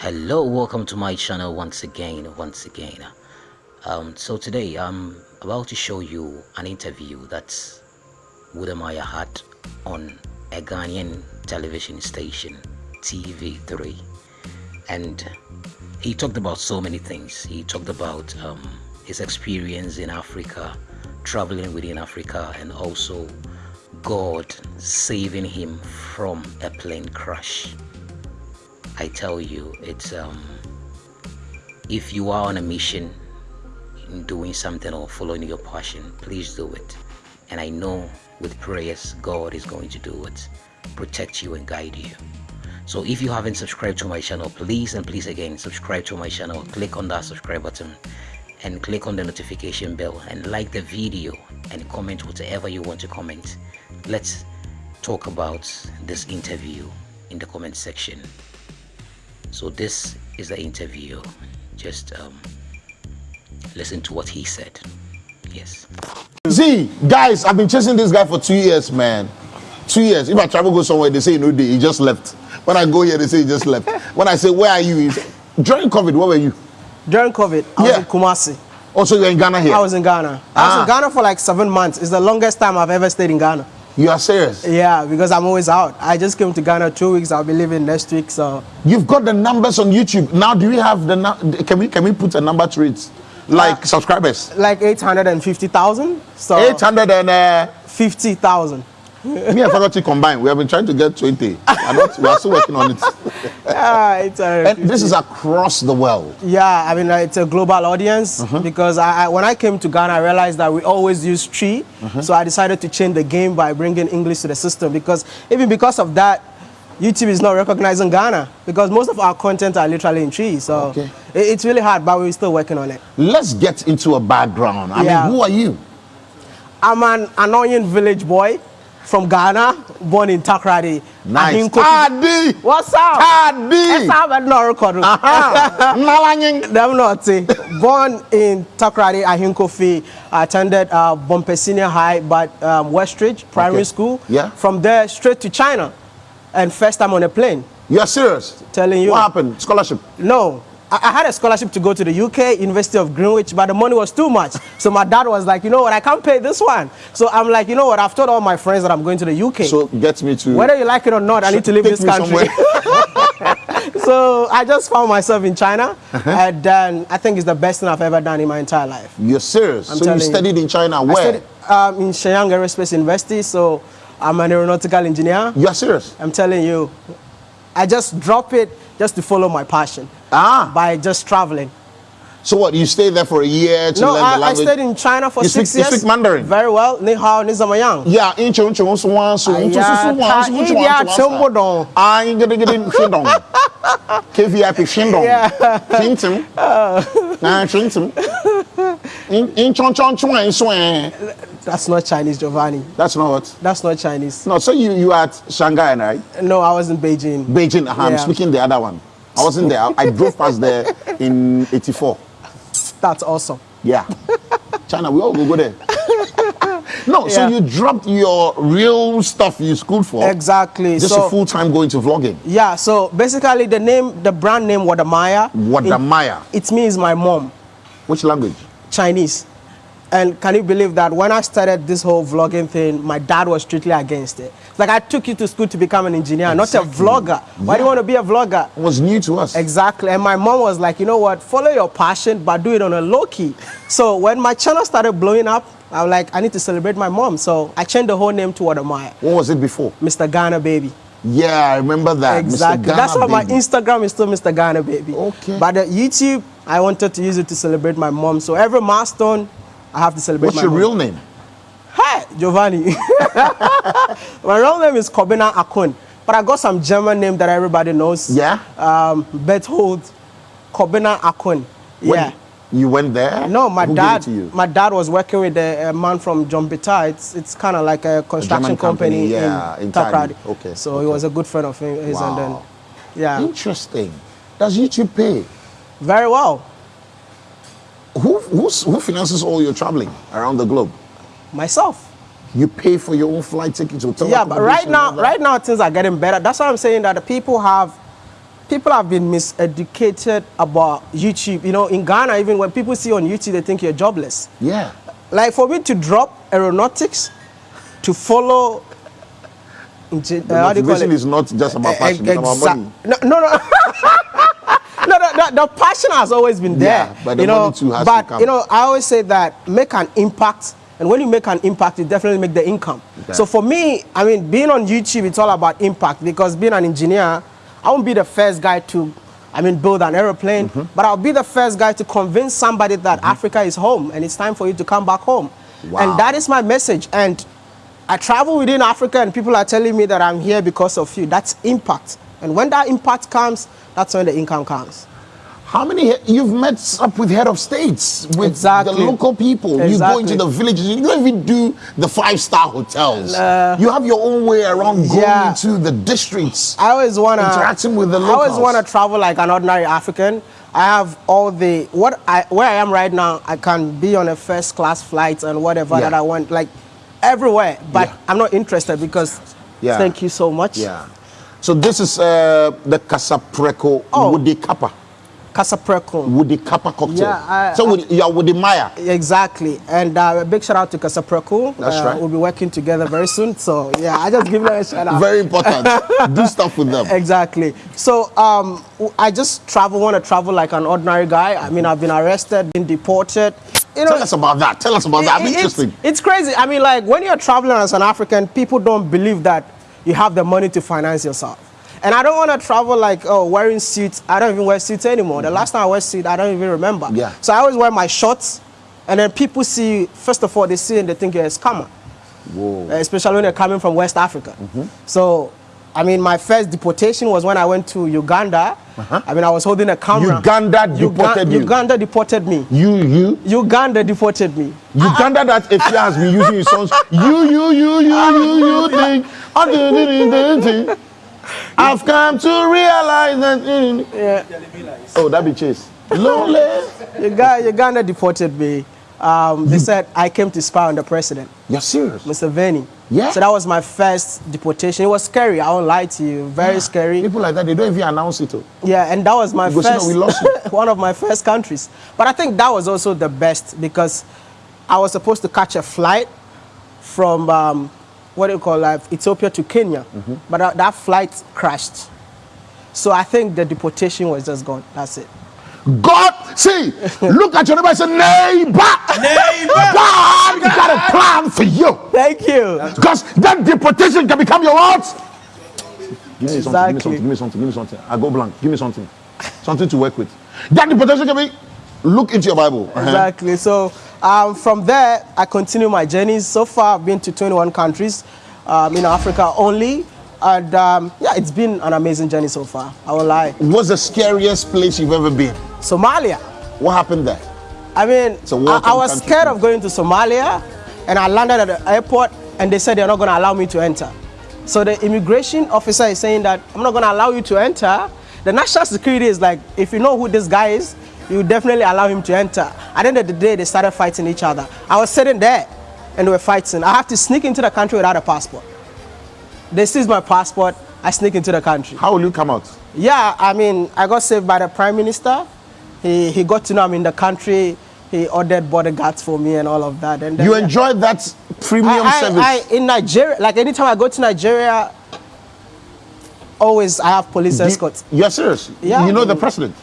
hello welcome to my channel once again once again. Um, so today i'm about to show you an interview that Wodemaya had on a Ghanaian television station TV3 and he talked about so many things. He talked about um, his experience in Africa traveling within Africa and also God saving him from a plane crash I tell you, it's um, if you are on a mission in doing something or following your passion, please do it. And I know with prayers, God is going to do it, protect you and guide you. So if you haven't subscribed to my channel, please and please again subscribe to my channel. Click on that subscribe button and click on the notification bell and like the video and comment whatever you want to comment. Let's talk about this interview in the comment section so this is the interview. Just um, listen to what he said. Yes. See guys i've been chasing this guy for two years man. Two years. If i travel go somewhere they say you know he just left. When i go here they say he just left. When i say where are you? During covid where were you? During covid i yeah. was in kumasi. Also you're in ghana here? I was in ghana. Ah. i was in ah. ghana for like seven months. It's the longest time i've ever stayed in ghana You are serious? Yeah, because I'm always out. I just came to Ghana two weeks. I'll be leaving next week, so. You've got the numbers on YouTube. Now, do we have the, can we, can we put a number to it? Like uh, subscribers? Like 850,000. So 850,000. Me and faculty combined, we have been trying to get 20. Not, we are still working on it. yeah, it's and this is across the world. Yeah, I mean, it's a global audience uh -huh. because I, I, when I came to Ghana, I realized that we always use Twi. Uh -huh. So I decided to change the game by bringing English to the system because even because of that, YouTube is not recognizing Ghana because most of our content are literally in Twi. So okay. it's really hard, but we're still working on it. Let's get into a background. I yeah. mean, who are you? I'm an annoying village boy from Ghana, born in Takoradi. Nice. Adi. What's up? Adi. What's up? I'm not recording. Nalanying. Them not Born in Takoradi, Ahinkofi. I attended uh, Bompe Senior High, but um, Westridge Primary okay. School. Yeah. From there, straight to China. And first time on a plane. You're serious? Telling you. What happened? Scholarship? No. I, had a scholarship to go to the UK, University of Greenwich, but the money was too much. So my dad was like, you know what, I can't pay this one. So I'm like, you know what, I've told all my friends that I'm going to the UK. So get me to... Whether you like it or not, I need to leave this country. so I just found myself in China, uh -huh. and then I think it's the best thing I've ever done in my entire life. You're serious? I'm so you studied you. in China, where? I studied um, in Shenyang Aerospace University, so I'm an aeronautical engineer. You're serious? I'm telling you. I just drop it just to follow my passion. Ah. By just traveling. So what, you stayed there for a year to no, learn I, the language? No, I stayed in China for you six speak, years. You speak Mandarin? Very well. Ni hao, ni zamayang. Yeah, in chung chung suwan su un tu su suwan su un chuan chuan dong. Ah, in gidi gidi shindong. KVIP shindong. Shindong. Ah, shindong. In in chong chong chuan suan. That's not Chinese, Giovanni. That's not what? That's not Chinese. No, so you you are at Shanghai, right? No, I was in Beijing. Beijing, uh -huh. yeah. I'm speaking the other one. I wasn't there. I drove past there in 84. That's awesome. Yeah. China, we all go, go there. no, yeah. so you dropped your real stuff you schooled for. Exactly. Just so, a full time going to vlogging. Yeah, so basically the name, the brand name Wodemaya. Wodemaya. It, it means my mom. Which language? Chinese. And can you believe that when I started this whole vlogging thing, my dad was strictly against it. Like I took you to school to become an engineer, exactly. not a vlogger. Why yeah. do you want to be a vlogger? It was new to us. Exactly. And my mom was like, you know what, follow your passion, but do it on a low key. So when my channel started blowing up, I was like, I need to celebrate my mom. So I changed the whole name to Wodemaya. What was it before? Mr. Ghana Baby. Yeah, I remember that. Exactly. That's why my Instagram is still Mr. Ghana Baby. Okay. But the YouTube, I wanted to use it to celebrate my mom. So every milestone, I have to celebrate What's your mom. real name? Hi, Giovanni. my real name is Kobina Ackon. But I got some German name that everybody knows. Yeah? Um, Berthold Kobina Ackon. Yeah. You went there? No, my Who dad. My dad was working with a, a man from Jombita. It's it's kind of like a construction a company, company, yeah, in, in. Okay. So okay. he was a good friend of his, wow. and then, yeah. Interesting. Does YouTube pay? Very well. Who, who finances all your traveling around the globe? Myself. You pay for your own flight tickets, hotel Yeah, but right now, right now things are getting better. That's why I'm saying that the people have people have been miseducated about YouTube. You know, in Ghana, even when people see on YouTube, they think you're jobless. Yeah. Like for me to drop aeronautics, to follow. The uh, motivation is not just about passion, it's about money. No, no, no. no, the, the, the passion has always been there. Yeah, but the you know, money too has to but, come. you know, I always say that make an impact, and when you make an impact, you definitely make the income. Okay. So for me, I mean, being on YouTube, it's all about impact because being an engineer, I won't be the first guy to, I mean, build an aeroplane, Mm-hmm. but I'll be the first guy to convince somebody that Africa is home and it's time for you to come back home. Wow. And that is my message. And I travel within Africa and people are telling me that I'm here because of you. That's impact. And when that impact comes, that's when the income comes. How many you've met up with head of states, with Exactly. the local people? You go into the villages. You don't even do the five star hotels. you have your own way around going Yeah. into the districts. I always want to Interacting with the locals. I always want to travel like an ordinary African. I have all the what I where I am right now. I can be on a first class flight and whatever Yeah. that I want, like everywhere. But Yeah. I'm not interested because. Yeah. Thank you so much. Yeah. So this is uh, the Kasapreko Oh. Woody Kappa. Kasapreko. Woody Kappa cocktail. Yeah, I- so with, you are Woody Maya. Exactly, and uh, a big shout out to Kasapreko. That's uh, right. We'll be working together very soon. So yeah, I just give them a shout out. Very important. do stuff with them. Exactly. So um, I just travel, want to travel like an ordinary guy. I mean, I've been arrested, been deported. You know, Tell us about that. Tell us about that. I'm it- it's, interested. it's crazy. I mean, like when you're traveling as an African, people don't believe that you have the money to finance yourself. And I don't want to travel like oh wearing suits. I don't even wear suits anymore. The last time I wore suit, I don't even remember. Yeah. So I always wear my shorts, and then people see. First of all, they see and they think you're a scammer. Whoa. Especially when they're coming from West Africa. Mm-hmm. So, I mean, my first deportation was when I went to Uganda. I mean, I was holding a camera. Uganda Uga- deported you? Uganda deported me. You, you. Uganda deported me. Uganda that Efia has been using his songs. You, you, you, you, you, you think. I've come to realize that. Yeah. Oh, that be Chase. Lonely. Uganda, Uganda deported me. Um, they said I came to spy on the president, You're serious? Mr. Veni. Yeah. So that was my first deportation. It was scary. I won't lie to you. Very scary. People like that, they don't even announce it. Oh. Yeah, and that was my You go see that first, we lost you. one of my first countries. But I think that was also the best because I was supposed to catch a flight from um, what do you call it, Ethiopia to Kenya, Mm-hmm. but that, that flight crashed. So I think the deportation was just gone. That's it. God, see, look at your neighbor and say, neighbor. Neighbor. God got a plan for you. Thank you. Because that deportation can become your what? Give me something, give me something, give me something, give me something. I go blank. Give me something. Something to work with. That deportation can be. Look into your Bible. Uh-huh. Exactly. So um, from there, I continue my journeys. So far, I've been to 21 countries um, in Africa only. And um, yeah, it's been an amazing journey so far. I will lie. What's the scariest place you've ever been? Somalia. What happened there? I mean, I, I was scared of going to Somalia, and I landed at the airport, and they said they're not going to allow me to enter. So the immigration officer is saying that I'm not going to allow you to enter. The national security is like, if you know who this guy is, you definitely allow him to enter. At the end of the day, they started fighting each other. I was sitting there, and they were fighting. I have to sneak into the country without a passport. They seized my passport. I sneak into the country. How will you come out? Yeah, I mean, I got saved by the prime minister. He, he got to know I'm in the country. He ordered bodyguards for me and all of that. And then, You yeah. enjoyed that premium I, service. I, I, in Nigeria, like anytime I go to Nigeria, always I have police escorts. You're serious? Yeah. You know the president?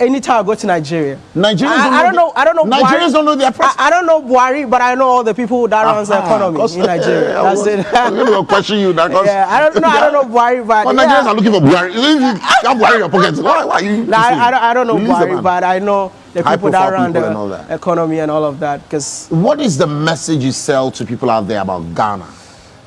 Anytime I go to Nigeria. Nigerians I, don't I don't know. I don't know. Nigerians Buhari. don't know their president. I, I don't know Buhari, but I know all the people that runs the Ah, economy 'cause- in Nigeria. I That's it. I was going to question you that. 'cause- yeah, I don't know. I don't know Buhari, but yeah. Nigerians are looking for Buhari. You have Buhari in your pocket. Why, why you? Nah, I, I don't, I don't know Release Buhari, but I know the people that run people and the that. economy and all of that. Because What is the message you sell to people out there about Ghana?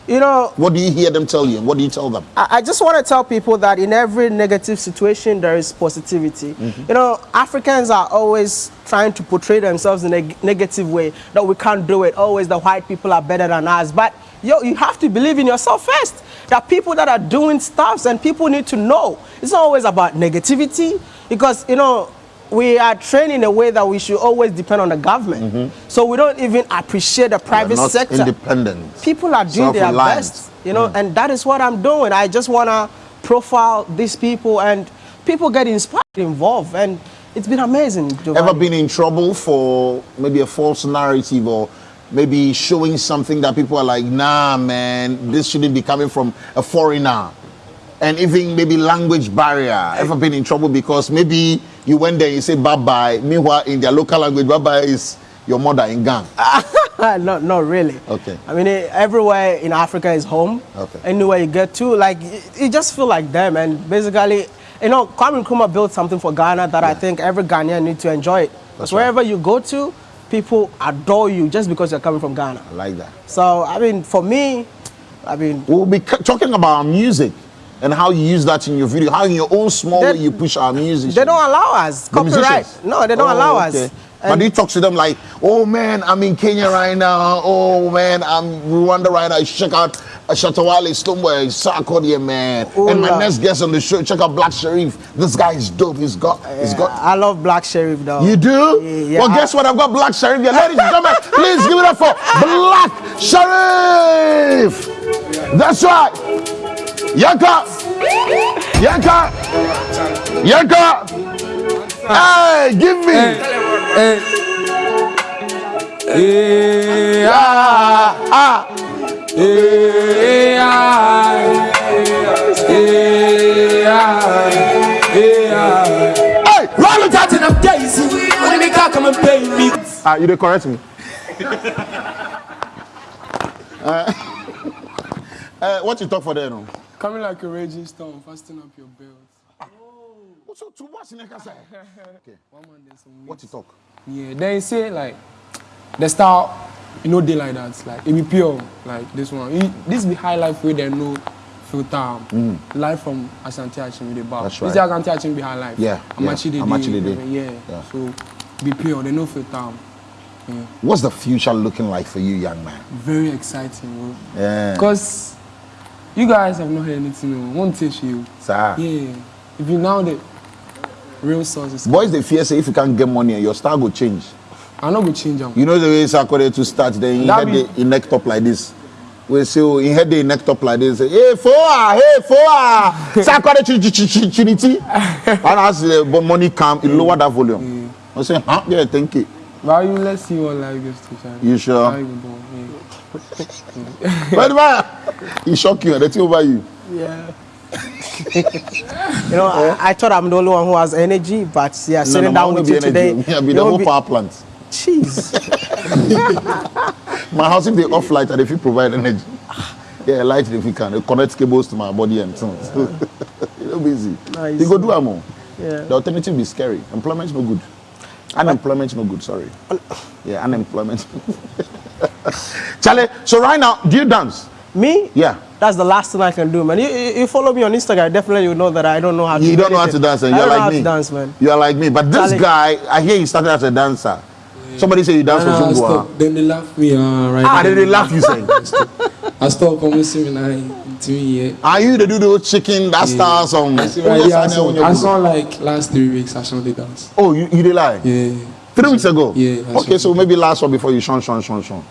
You know, What do you hear them tell you? What do you tell them? I, I just want to tell people that in every negative situation there is positivity. Mm-hmm. You know, Africans are always trying to portray themselves in a negative way that we can't do it. Always the white people are better than us. But yo, you have to believe in yourself first. There are people that are doing stuffs and people need to know. It's not always about negativity because you know we are trained in a way that we should always depend on the government. Mm-hmm. So we don't even appreciate the private Not sector independent. people are doing their best, you know, and that is what I'm doing. I just want to profile these people and people get inspired, involved, and it's been amazing. Ever Giovanni. been in trouble for maybe a false narrative or maybe showing something that people are like, nah, man, this shouldn't be coming from a foreigner? And even maybe language barrier. Ever been in trouble because maybe you went there you say bye bye. Meanwhile, in their local language, bye bye is your mother in gang. not, not really. Okay. I mean, eh, everywhere in Africa is home. Okay. Anywhere you get to, like, you, just feel like them. And basically, you know, Kwame Nkrumah built something for Ghana that I think every Ghanaian need to enjoy it. Because right. wherever you go to, people adore you just because you're coming from Ghana. I like that. So, I mean, for me, I mean, We'll be talking about music and how you use that in your video, how in your own small They- way you push our music. they don't allow us. The Copyright. musicians? No, they don't Oh, allow okay. us. But And- do you talk to them like, oh man, I'm in Kenya right now. Oh man, I'm Rwanda right now. Check out uh, Shatawale Stonebwoy, Sarkodie, man. Oh, and my no. next guest on the show, check out Black Sherif. This guy is dope. He's got, he's got. I love Black Sherif, though. You do? Yeah, well, I- guess what? I've got Black Sherif here. Ladies and gentlemen, please give it up for Black Sherif. That's right. Yanka. Yanka. Yanka. Hey, give me. Yeah, Ah, ah. yeah, yeah. Hey, roll it out. Chatting of Daisy, when they come and pay me. Ah, you did correct me. uh, uh, what you talk for there, no? Coming like a raging storm, fasten up your belt. So, to what's in the Okay. One man, there's some What you talk? Yeah, then you say like the style, you know, they like that. Like it be pure, like this one. It, this be high life where they know filter. Live from Asante Akim the bar. Mm. That's This is Asante Akim be high life. Yeah, yeah. They Amachi dey, they. Yeah. Yeah. So be pure, they know filter. What's the future looking like for you, young man? Very exciting, bro. Yeah. Because you guys have not heard anything. No. Won't teach you. Sir. Yeah. If you now the real sources, Boys, they fear say if you can't get money, your style will change. I not go change them. You know the way Sakore to start, then he had be- the he necked up like this. We say oh, he had the necked up like this. Say, hey, foa, hey, foa. Sakore chinity. And as the money come, he lower that volume. I say, huh? Yeah, thank you. But you let's see what life goes to. Charlie. You sure? How you go, yeah. But man, he shock you. That's over you. Yeah. you know, I, I thought I'm the only one who has energy, but yeah, sitting down with you today. Yeah, be the whole be- power plant. Jeez. My house, if they off light and if you provide energy, yeah, light if you can, they connect cables to my body and things. you know, busy. Nice. You go do oh. Yeah. The alternative be scary. Employment's no good. Unemployment's no good. Sorry. Yeah, unemployment. Charlie, so right now, do you dance? Me? Yeah. That's the last thing I can do, man. You, you, you follow me on Instagram, definitely you know that I don't know how to You do don't know how to dance, and you're don't know like how me. to dance, man. You are like me, but this Charlie. guy, I hear he started as a dancer. Somebody say you dance Nah, I for stop. Zumba. Then they laugh me uh, right Ah, then. they, they laugh you saying. I stop promising me Are you the do those chicken that stars song? I see right here. I saw, I saw like last three weeks. I saw the dance. Oh, you, you did lie? Yeah. Three weeks ago? Yeah, Okay, so maybe last one before you shun, shun, shun, shun.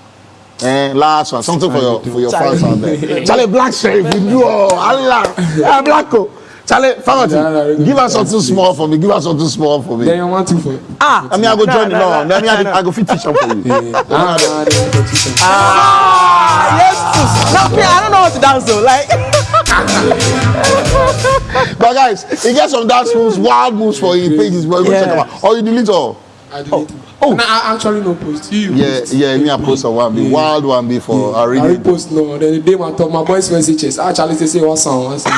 Eh, last one, something for your for your fans out there. Charlie Black Sheriff, you do oh, Allah, yeah, Blacko. Charlie, Yeah, Famati, yeah, give us yeah, something small for me. Give us something small for me. Then you want to for. Ah, I mean, I go No, join. no, No, no, let me. I, no, I go fit teach them for you. Yeah. Ah, ah, yes. No, me, I don't know how to dance though. Like, But guys, he gets some dance moves, wild moves for you. Pages, but you go check them out. Or you delete all. I delete it. Oh. Nah, I actually no post. You Yeah, post. yeah. Me, I post a one be wild one be for I I read repost no. Then the day my talk, my boys messages. Actually, they say what song? What song?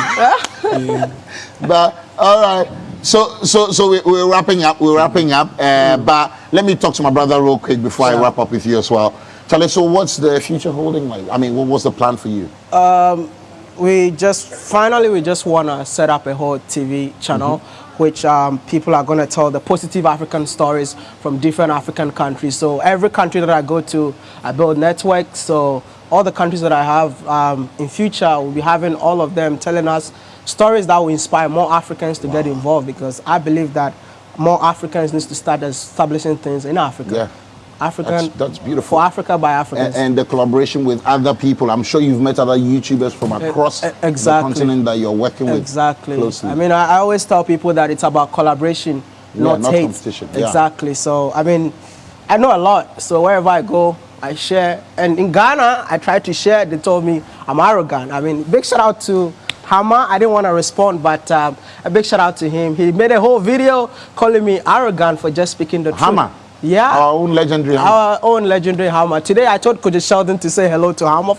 But all right. So so so we, we're wrapping up. We're wrapping up. Uh, but let me talk to my brother real quick before I wrap up with you as well. Charlie, so what's the future holding like? I mean, what was the plan for you? we just finally we just want to set up a whole TV channel which um, people are going to tell the positive African stories from different African countries. So every country that I go to, I build networks. So all the countries that I have um, in future, we'll be having all of them telling us stories that will inspire more Africans to get involved because I believe that more Africans need to start establishing things in Africa. Yeah. African. That's- that's beautiful. For Africa by Africans. and, and the collaboration with other people. I'm sure you've met other YouTubers from across e- exactly. the continent that you're working with Exactly. closely. I mean, I, I always tell people that it's about collaboration, not, not hate. competition, yeah. Exactly. So, I mean, I know a lot. So wherever I go, I share. And in Ghana, I tried to share. They told me I'm arrogant. I mean, big shout out to Hama. I didn't want to respond, but um, a big shout out to him. He made a whole video calling me arrogant for just speaking the truth. Hama. Yeah. Our own legendary Hama. Our own legendary Hama. Today I told Kwadwo Sheldon to say hello to Hama.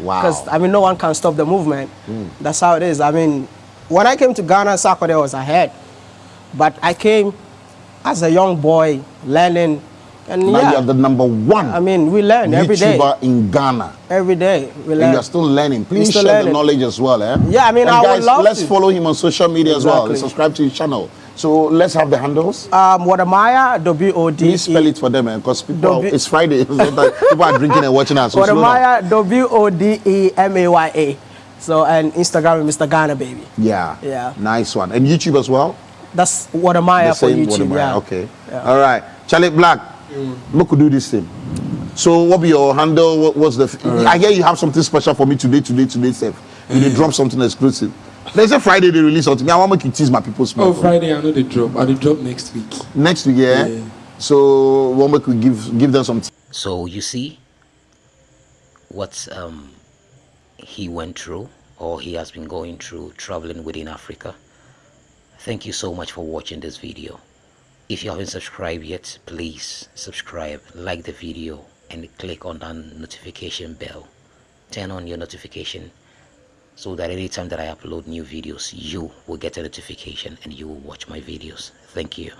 Wow. Because, I mean, no one can stop the movement. That's how it is. I mean, when I came to Ghana, Sarkodie was ahead. But I came as a young boy, learning. And now yeah, you're the number one I mean, we learn every day. YouTuber in Ghana. Every day, we learn. And you're still learning. Please still share the knowledge as well. Eh? Yeah, I mean, and I would guys, love let's to. follow him on social media as well. and Subscribe to his channel. So let's have the handles. Um, Wodemaya, W-O-D-E. Please spell it for them, eh? because people be- it's Friday. people are drinking and watching us. So. Wodemaya, W-O-D-E-M-A-Y-A. So, and Instagram, Mr. Ghana, baby. Yeah. Yeah. Nice one. And YouTube as well. That's Wodemaya for YouTube, Wodemaya. yeah. Okay. All right. Charlie Black. We could do this thing. So what be your handle? What, what's the? I hear you have something special for me today, today, today, Seth. You did drop something exclusive. There's a Friday they release something. I want to make you tease my people small. Oh, Friday, I know they drop. I will drop next week. Next week, yeah. Yeah. So one week we give give them some. So you see what um, he went through or he has been going through traveling within Africa. Thank you so much for watching this video. If you haven't subscribed yet, please subscribe, like the video and click on that notification bell. Turn on your notification so that anytime that I upload new videos, you will get a notification and you will watch my videos. Thank you.